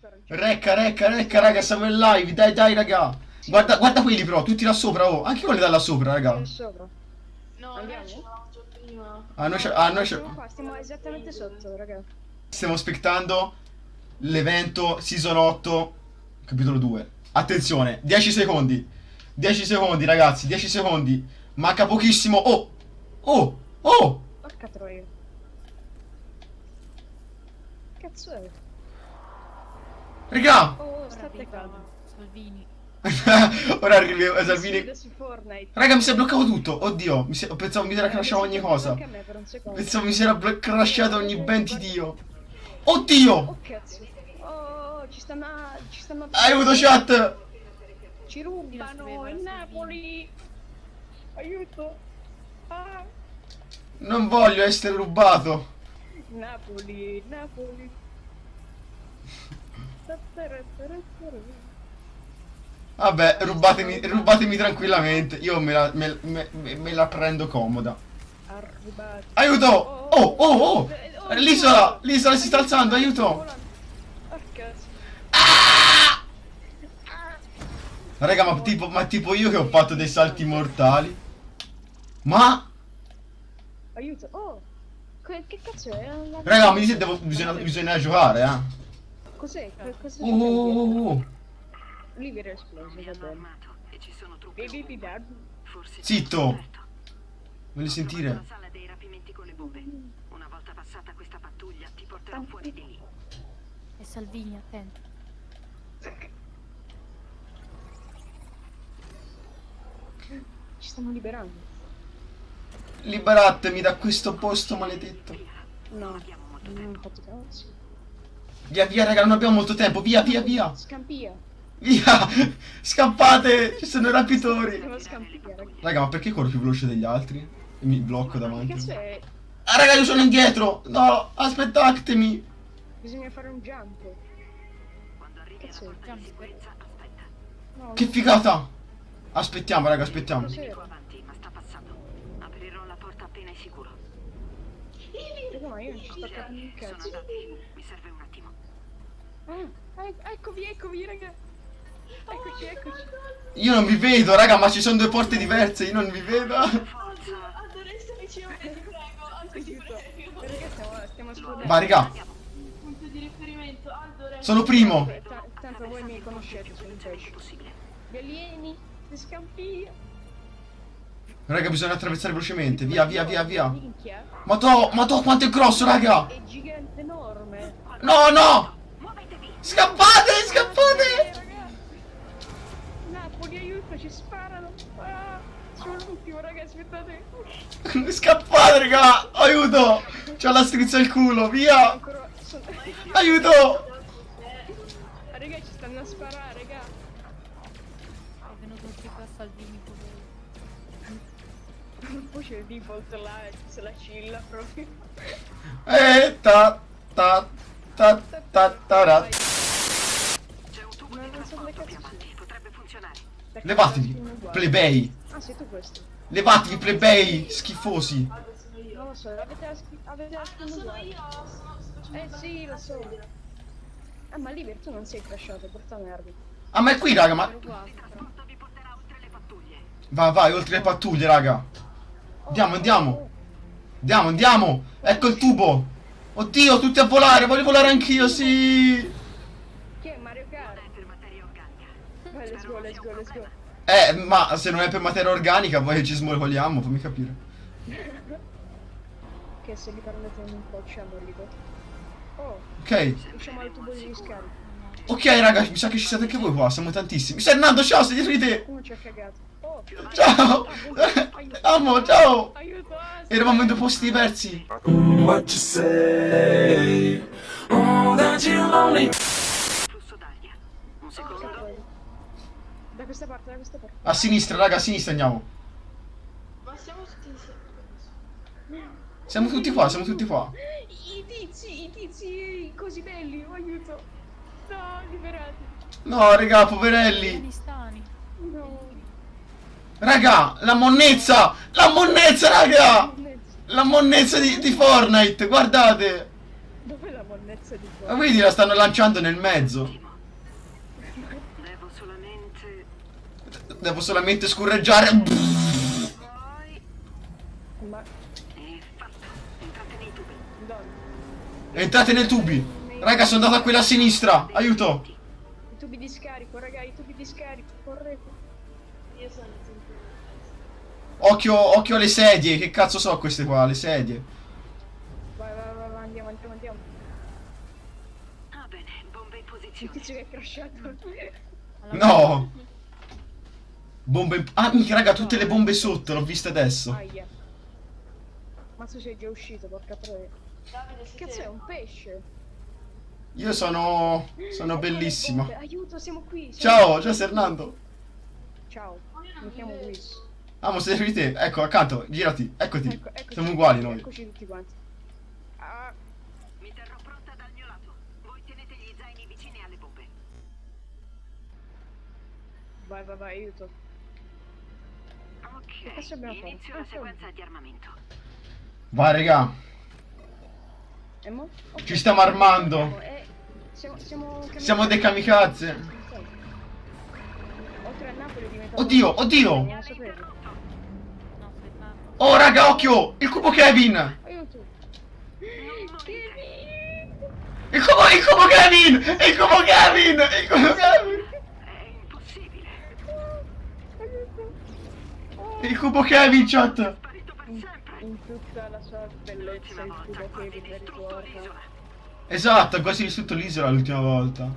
raga. Recca, recca, recca, raga, siamo in live. Dai, dai, raga. Guarda, guarda quelli però, tutti là sopra, oh. Anche quelli da là sopra, raga. Sopra. No, Andiamo? noi già prima. Ah, noi, c'è- ah, noi c'è- Siamo qua, stiamo esattamente sotto, raga. stiamo aspettando l'evento Season 8, capitolo 2. Attenzione, 10 secondi. 10 secondi, ragazzi, 10 secondi. Manca pochissimo. Oh! Oh! Oh! Porca troia. Cazzo è? Raga! Oh, Ora state calmi. Salvini. Ora arriva Si Salvini. vede su Fortnite. Raga, mi si è bloccato tutto. Oddio, mi si- pensavo mi si era crashato ogni cosa. A. Pensavo mi si era crashato ogni ben di Dio. Oddio! Oh cazzo. Oh, ci stanno... Ci stanno... Aiuto chat! Ci rubano in Napoli. Aiuto. Ah, Non voglio essere rubato. Napoli, Napoli. Vabbè, rubatemi, rubatemi tranquillamente. Io me la, me, me- me- la prendo comoda. Aiuto! Oh, oh, oh! L'isola! L'isola si sta alzando, aiuto! Ah. Raga, ma tipo, ma tipo io che ho fatto dei salti mortali. Ma... Aiuto. Oh. Che, che cazzo è? Raga, mi dite, devo, bisogna, bisogna giocare, eh. Cos'è? Cosa Oh, oh, oh, oh. Lì era esploso, Mi va hanno bene. armato e ci sono truppe Baby ovunque. dad. Forse Zitto. Voglio sentire. trovato la sala dei rapimenti con le bombe. Una volta passata questa pattuglia ti porterò fuori di lì. E Salvini, attento. Ci stanno liberando. Liberatemi da questo posto maledetto. No. abbiamo molto Non ho fatto cazzo. Via, via, raga, non abbiamo molto tempo. Via, via, via. Scampia. Via! Scappate! Ci sono i rapitori! Raga. Raga, ma perché corro più veloce degli altri? E mi blocco Ma che davanti. è? Ah, raga, io sono indietro! No, aspettatemi! Bisogna fare un jump. Quando arrivi alla Cazzo, porta di già, sicurezza, aspetta. No, Che figata! Aspettiamo, raga, aspettiamo. Raga, ma io non ci sto capendo un cazzo. Mi serve un. Ah, ec- eccovi, eccovi, raga. Eccoci, eccoci. Io non vi vedo, raga, ma ci sono due porte diverse, io non vi vedo. Stai vicino a me, ti prego. Andore, ti prego. Raga, stiamo, stiamo esplodendo. Ma, raga, Punto di riferimento. Andore. sono primo. Ta- tanto voi mi conoscete, sono. Possibile. Gli alieni, le scampie. Raga, bisogna attraversare velocemente. Via, via, via, via. Minchia. Ma to, ma to, quanto è grosso, raga! È gigante enorme. No, no! Scappate, Eh, scappate! Napoli, aiuto, ci sparano. Ah, sono l'ultimo, raga, aspettate. Scappate, raga! Aiuto! C'ho la strizza al culo, via! Aiuto! raga, ci stanno a sparare, raga. È venuto anche qua Salvini, povero. Poi c'è il default là, se la cilla proprio. Eh, ta, ta, ta, ta, ta, ra. Levatevi, plebei! Ah, sei tu questo? Levatevi, plebei! Schifosi! Non lo so, avete la schi- avete la Ah, skin non sono io, sono, sto Eh sì, lo so. Ah, ma Liber, tu non sei crashato, porta merda. Ah, ma è qui, raga, ma... Ero qua. Il trasporto vi porterà oltre le pattuglie. Vai, vai, oltre le pattuglie, raga! Andiamo, andiamo! Andiamo, andiamo! Ecco il tubo! Oddio, tutti a volare! Voglio volare anch'io, sì! Chi è Mario Kart? È per materia organica. Vai, let's go, let's go, let's go. Eh, ma se non è per materia organica, poi ci smoliamo, fammi capire. Che se li prendete in un po' ci lì. Oh, Ok, usciamo al tubo di riscarica. ok, raga, mi sa che ci siete anche voi qua, siamo tantissimi. Fernando, ciao, sei dietro di te! Uno ci ha cagato. Oh, Ciao! Amo, ciao! aiuto, Eravamo in due posti diversi. what you say. Oh, that you're lonely. Flusso d'aria. Un secondo. Da questa parte, da questa parte. A sinistra, raga, a sinistra andiamo. Ma siamo tutti insieme. Siamo tutti qua, siamo tutti qua. I tizi, i tizi così belli, oh, aiuto. No, liberati. No, raga, poverelli. No. Raga, la monnezza! La monnezza, raga! La monnezza di, di Fortnite, guardate! Dov'è la monnezza di Ma qua. vedi, la stanno lanciando nel mezzo. Devo solamente... Devo solamente scorreggiare. Ma. Entrate nei tubi. dove? Entrate nei tubi. Raga, sono andato a quella a sinistra. Aiuto. I tubi di scarico, raga, i tubi di scarico, correte. Io sono. Occhio, occhio alle sedie. Che cazzo so queste qua, le sedie. Vai, vai, vai, vai, andiamo, andiamo, andiamo. Ah bene, bombe in Il posizione. tizio che è crashato. No. Bombe. in- Ah, minchia, raga, tutte le bombe sotto. L'ho viste adesso. Aia. Mazzo sei già uscito, porca troia. Cazzo è un pesce? Io sono. Sono bellissimo. Aiuto, siamo qui. siamo Ciao, qui. ciao Fernando. Ciao, Ma mi chiamo. Luis. Ah, ma sei te. Ecco, accanto, girati. Eccoti. Ecco, eccoci, Siamo uguali noi. Eccoci tutti quanti. Ah, Mi terrò pronta dal mio lato. Voi tenete gli zaini vicini alle bombe. vai, vai, vai, aiuto. Ok, inizio la sequenza di armamento. Vai, raga. Ci stiamo armando. eh, siamo, siamo, Siamo dei kamikaze. È. Oddio, oddio. Oh, raga, occhio. Il cubo. Kevin! Il cubo, il cubo Kevin. Il cubo Kevin. Il cubo Kevin. È impossibile. Aiuto! Oh. Il cubo Kevin, chat. Sparito per In, sempre. in tutta la sua bellezza il cubo ricorda. l'isola. Esatto, ha quasi distrutto l'isola l'ultima volta.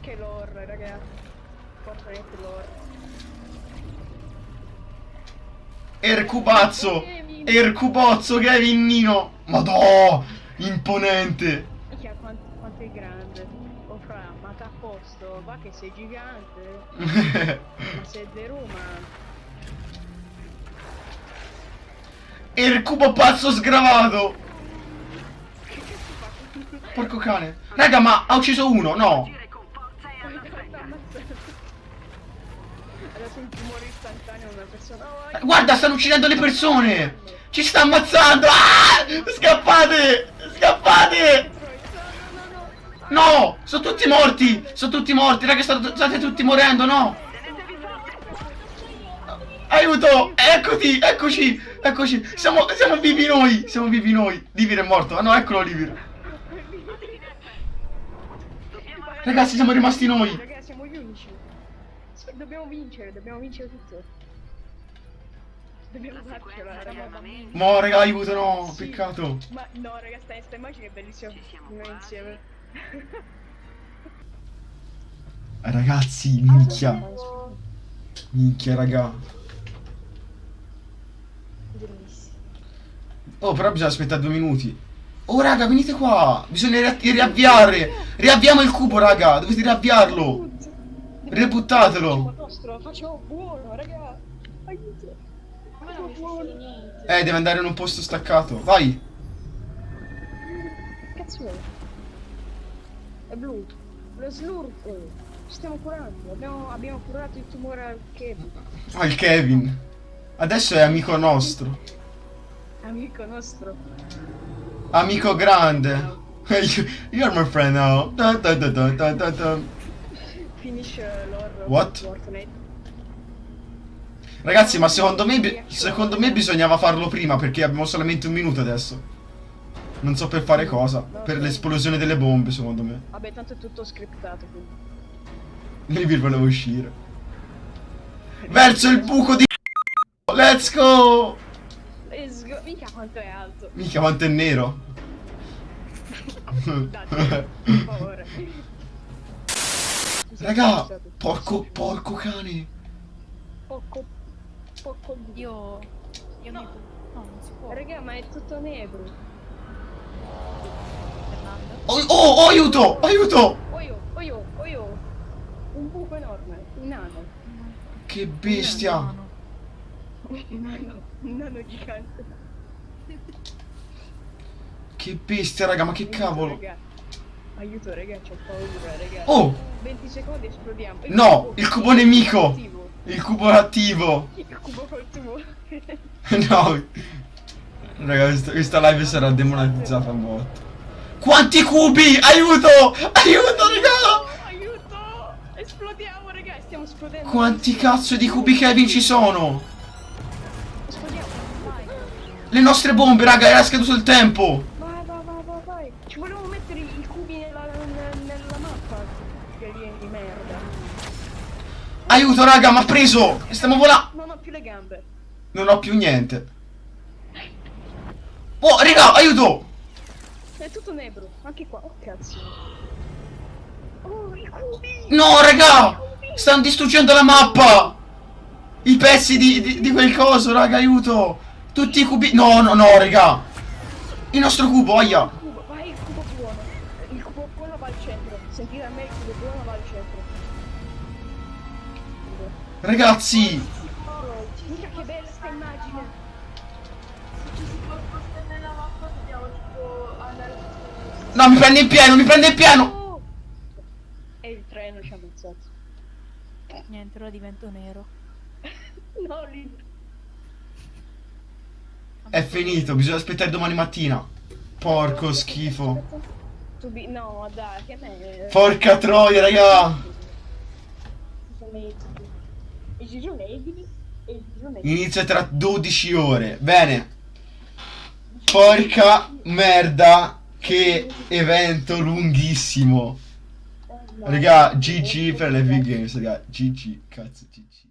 Che lore, raga. Fortnite lore. Ercubazzo. Ercubozzo Kevin Nino. Madò. Imponente. Minchia, quanto, quanto è grande. Fra, ma t'ha posto, va che sei gigante. Ma sei di Roma. Ercubo pazzo sgravato. Porco cane. Raga, ma ha ucciso uno, no. E. Oh, Guarda, stanno uccidendo le persone. Ci sta ammazzando. Ah! Scappate. Scappate. No, no, no, no. No, sono tutti morti. Sono tutti morti. Raga, state, tutti morendo, no. Aiuto! Eccoti! Eccoci! Eccoci! Siamo, siamo vivi noi! Siamo vivi noi! Livir è morto! Ah no, eccolo Livir! Ragazzi, siamo rimasti noi! Raga, siamo gli unici. Dobbiamo vincere, dobbiamo vincere tutto. Dobbiamo La farcela, raga. Mo, raga, aiuto, no! Sì. Peccato! Ma no, raga, sta, sta immagine è bellissima. Ci siamo Noi quasi. insieme. Ragazzi, minchia! Minchia, raga! Bellissimo. Oh, però bisogna aspettare due minuti. Oh, raga, venite qua! Bisogna ria- riavviare! Riavviamo il cubo, raga! Dovete riavviarlo! Rebuttatelo! Facciamo facciamo buono, raga. Aiuto. Eh, deve andare in un posto staccato. Vai! Che cazzo è? Blu. Lo slurp. Ci stiamo curando. Abbiamo, abbiamo curato il tumore al Kevin. Il Kevin! Adesso è amico nostro. Amico nostro. Amico grande. You're my friend now. Da, da, da. Finisce l'horror. What? Fortnite. Ragazzi, ma secondo me, secondo me bisognava farlo prima perché abbiamo solamente un minuto adesso. Non so per fare cosa. Per l'esplosione delle bombe, secondo me. Vabbè, tanto è tutto scriptato. Quindi. Livir voleva uscire. Verso il buco di... Let's go! Let's go. Mica quanto è alto. Mica quanto è nero. Date, per favore. Raga, porco, porco cane. Poco. Poco di. Io... Io mi... No, non si può. Raga, ma è tutto nero. Oh, oh, oh, aiuto, aiuto! Oh io, oh io, oh io. Un buco enorme, un nano. Che bestia. Un nano, un nano gigante. Che bestia, raga, ma che Aiuto, cavolo. raga. Aiuto, raga, c'ho paura, raga. Oh, 20 secondi esplodiamo. Il No, cubo- il cubo nemico. attivo. il cubo attivo. Il cubo col tubo. No. Raga, questa, live sarà demonetizzata un botto. Quanti cubi? Aiuto! Aiuto, raga! Aiuto! Esplodiamo, ragazzi, stiamo esplodendo. Quanti cazzo di cubi Kevin ci sono? Esplodiamo, vai. Le nostre bombe, raga, era scaduto il tempo. Vai, vai, vai, vai, vai. Ci volevo mettere i cubi nella, nella, mappa. Che vieni di merda. Aiuto, raga, ma ha preso! Stiamo volando! Non ho più le gambe. Non ho più niente. Oh, raga, aiuto! È tutto nebro, anche qua. Oh, cazzo. Oh, i cubi! No, raga! Stanno distruggendo la mappa! I pezzi di, di, di quel coso, raga, aiuto! Tutti i cubi... No, no, no, raga! Il nostro cubo, aia! Vai, il cubo buono. Il cubo buono va al centro. Sentite a me, il cubo buono va al centro. Ragazzi! Mica che bella sta immagine. No, mi prende in pieno, mi prende in pieno! E il treno ci ha ammazzato. Niente, ora divento nero. No, lì. È finito, bisogna aspettare domani mattina. Porco schifo. No, dai, che me. Porca troia, raga! E. Inizia tra 12 ore. Bene. Porca merda. Che evento lunghissimo. Raga, GG per le big games, raga. GG, cazzo, GG.